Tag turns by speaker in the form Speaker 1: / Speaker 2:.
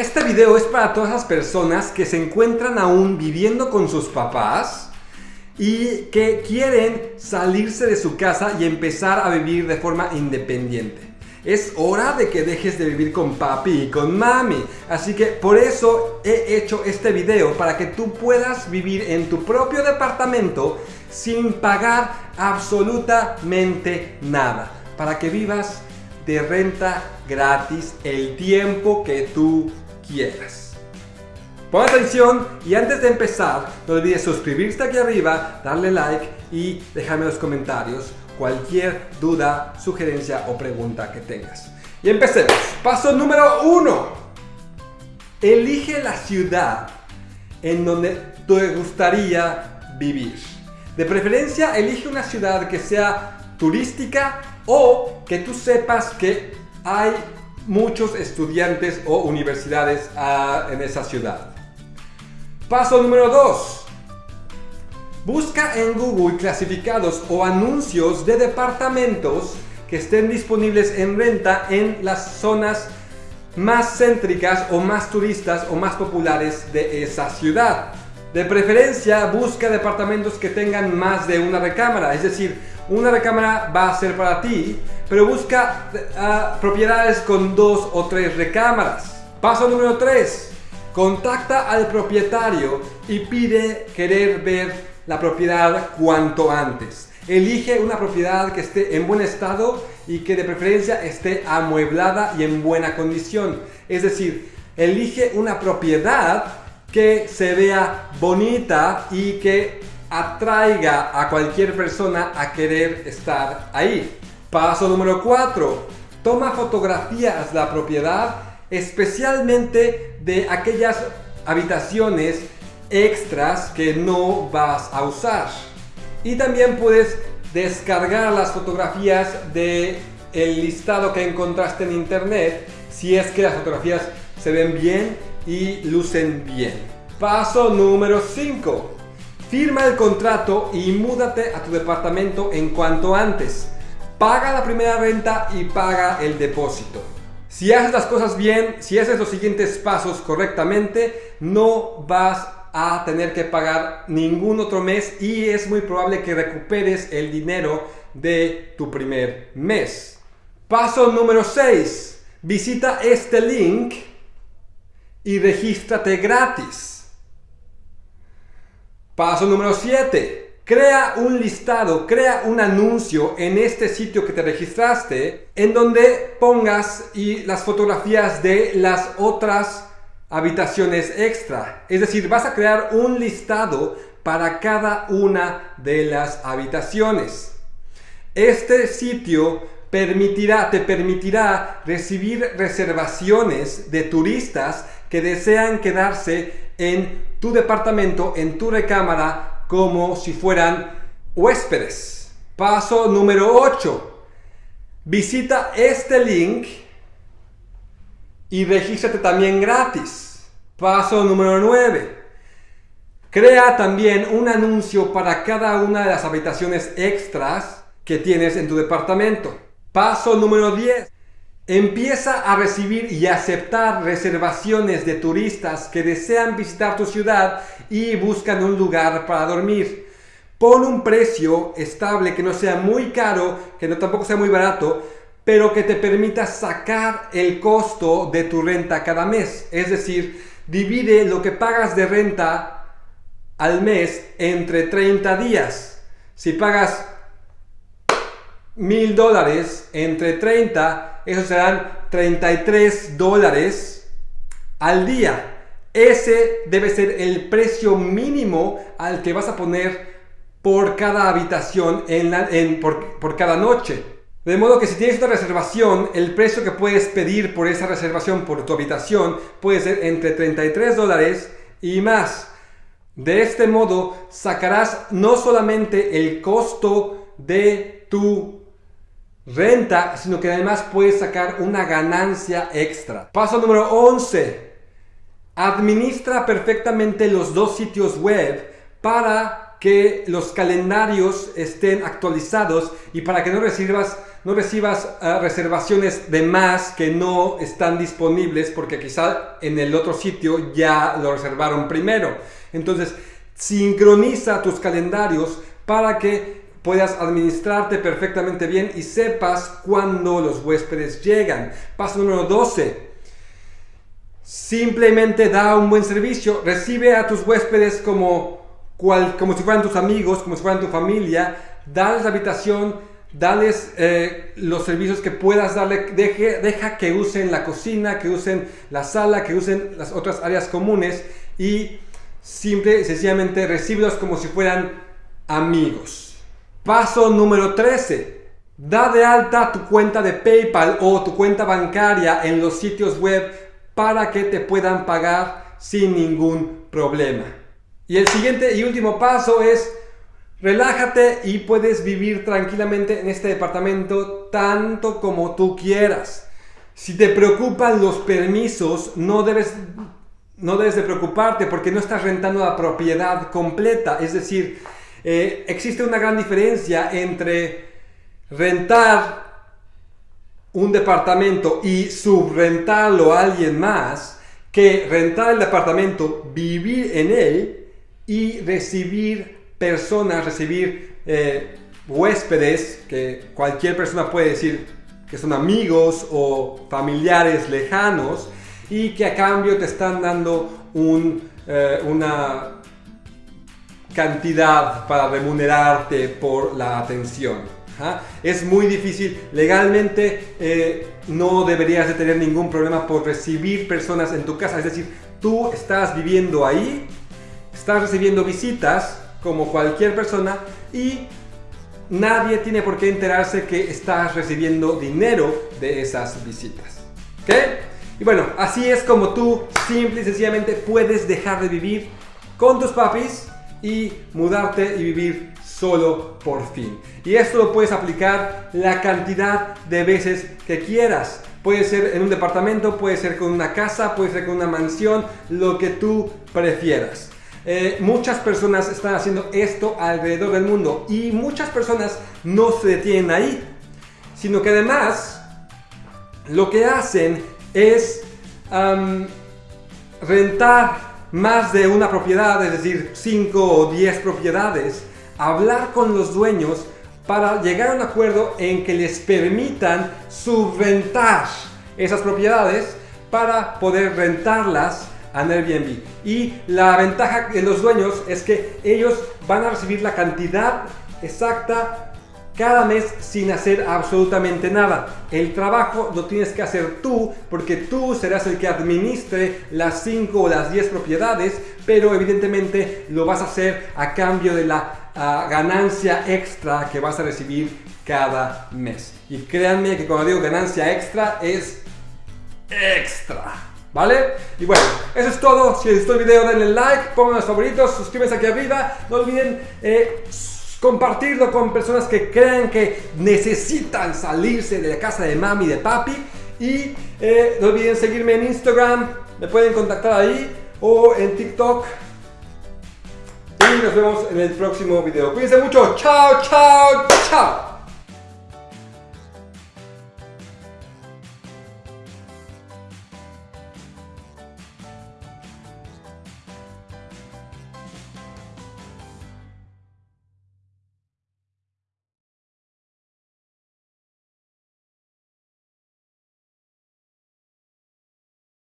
Speaker 1: Este video es para todas las personas que se encuentran aún viviendo con sus papás y que quieren salirse de su casa y empezar a vivir de forma independiente. Es hora de que dejes de vivir con papi y con mami. Así que por eso he hecho este video para que tú puedas vivir en tu propio departamento sin pagar absolutamente nada. Para que vivas de renta gratis el tiempo que tú Pon atención y antes de empezar no olvides suscribirte aquí arriba, darle like y dejarme en los comentarios cualquier duda, sugerencia o pregunta que tengas. Y empecemos. Paso número uno. Elige la ciudad en donde te gustaría vivir. De preferencia, elige una ciudad que sea turística o que tú sepas que hay muchos estudiantes o universidades ah, en esa ciudad. Paso número 2. Busca en Google clasificados o anuncios de departamentos que estén disponibles en renta en las zonas más céntricas o más turistas o más populares de esa ciudad. De preferencia, busca departamentos que tengan más de una recámara, es decir, una recámara va a ser para ti, pero busca uh, propiedades con dos o tres recámaras. Paso número 3. Contacta al propietario y pide querer ver la propiedad cuanto antes. Elige una propiedad que esté en buen estado y que de preferencia esté amueblada y en buena condición. Es decir, elige una propiedad que se vea bonita y que atraiga a cualquier persona a querer estar ahí. Paso número 4. Toma fotografías de la propiedad, especialmente de aquellas habitaciones extras que no vas a usar. Y también puedes descargar las fotografías de el listado que encontraste en internet si es que las fotografías se ven bien y lucen bien. Paso número 5. Firma el contrato y múdate a tu departamento en cuanto antes. Paga la primera renta y paga el depósito. Si haces las cosas bien, si haces los siguientes pasos correctamente, no vas a tener que pagar ningún otro mes y es muy probable que recuperes el dinero de tu primer mes. Paso número 6. Visita este link y regístrate gratis. Paso número 7. Crea un listado, crea un anuncio en este sitio que te registraste en donde pongas y las fotografías de las otras habitaciones extra. Es decir, vas a crear un listado para cada una de las habitaciones. Este sitio permitirá, te permitirá recibir reservaciones de turistas que desean quedarse en tu departamento, en tu recámara, como si fueran huéspedes. Paso número 8. Visita este link y regístrate también gratis. Paso número 9. Crea también un anuncio para cada una de las habitaciones extras que tienes en tu departamento. Paso número 10. Empieza a recibir y aceptar reservaciones de turistas que desean visitar tu ciudad y buscan un lugar para dormir. Pon un precio estable que no sea muy caro, que no tampoco sea muy barato, pero que te permita sacar el costo de tu renta cada mes. Es decir, divide lo que pagas de renta al mes entre 30 días. Si pagas mil dólares entre 30, esos serán 33 dólares al día. Ese debe ser el precio mínimo al que vas a poner por cada habitación en por, por cada noche. De modo que si tienes una reservación, el precio que puedes pedir por esa reservación por tu habitación puede ser entre 33 dólares y más. De este modo sacarás no solamente el costo de tu renta, sino que además puedes sacar una ganancia extra. Paso número 11. Administra perfectamente los dos sitios web para que los calendarios estén actualizados y para que no recibas no recibas ah, reservaciones de más que no están disponibles porque quizá en el otro sitio ya lo reservaron primero. Entonces, sincroniza tus calendarios para que puedas administrarte perfectamente bien y sepas cuándo los huéspedes llegan. Paso número 12. Simplemente da un buen servicio. Recibe a tus huéspedes como, como si fueran tus amigos, como si fueran tu familia. Dales la habitación, dales eh, los servicios que puedas darle. deja que usen la cocina, que usen la sala, que usen las otras áreas comunes y simple y sencillamente recíbelos como si fueran amigos. Paso número 13. Da de alta tu cuenta de PayPal o tu cuenta bancaria en los sitios web para que te puedan pagar sin ningún problema. Y el siguiente y último paso es relájate y puedes vivir tranquilamente en este departamento tanto como tú quieras. Si te preocupan los permisos, no debes no debes de preocuparte porque no estás rentando la propiedad completa. Es decir, eh, existe una gran diferencia entre rentar un departamento y subrentarlo a alguien más que rentar el departamento, vivir en él y recibir personas, recibir eh, huéspedes, que cualquier persona puede decir que son amigos o familiares lejanos, y que a cambio te están dando un, eh, una cantidad para remunerarte por la atención. Es muy difícil, legalmente eh, no deberías de tener ningún problema por recibir personas en tu casa, es decir, tú estás viviendo ahí, estás recibiendo visitas como cualquier persona y nadie tiene por qué enterarse que estás recibiendo dinero de esas visitas. ¿Ok? Y bueno, así es como tú simple y sencillamente puedes dejar de vivir con tus papis y mudarte y vivir solo por fin. Y esto lo puedes aplicar la cantidad de veces que quieras. Puede ser en un departamento, puede ser con una casa, puede ser con una mansión, lo que tú prefieras. Eh, muchas personas están haciendo esto alrededor del mundo y muchas personas no se detienen ahí, sino que además lo que hacen es rentar más de una propiedad, es decir, 5 o 10 propiedades, hablar con los dueños para llegar a un acuerdo en que les permitan subrentar esas propiedades para poder rentarlas a Airbnb. Y la ventaja de los dueños es que ellos van a recibir la cantidad exacta cada mes sin hacer absolutamente nada. El trabajo lo tienes que hacer tú porque tú serás el que administre las 5 o las 10 propiedades, pero evidentemente lo vas a hacer a cambio de la ah, ganancia extra que vas a recibir cada mes. Y créanme que cuando digo ganancia extra es extra. ¿Vale? Y bueno, eso es todo. Si les gustó el video denle like, pongan los favoritos, suscríbanse aquí arriba. No olviden eh, compartirlo con personas que crean que necesitan salirse de la casa de mami y de papi. Y eh, no olviden seguirme en Instagram, me pueden contactar ahí o en TikTok. Y nos vemos en el próximo video. Cuídense mucho. Chao, chao, chao.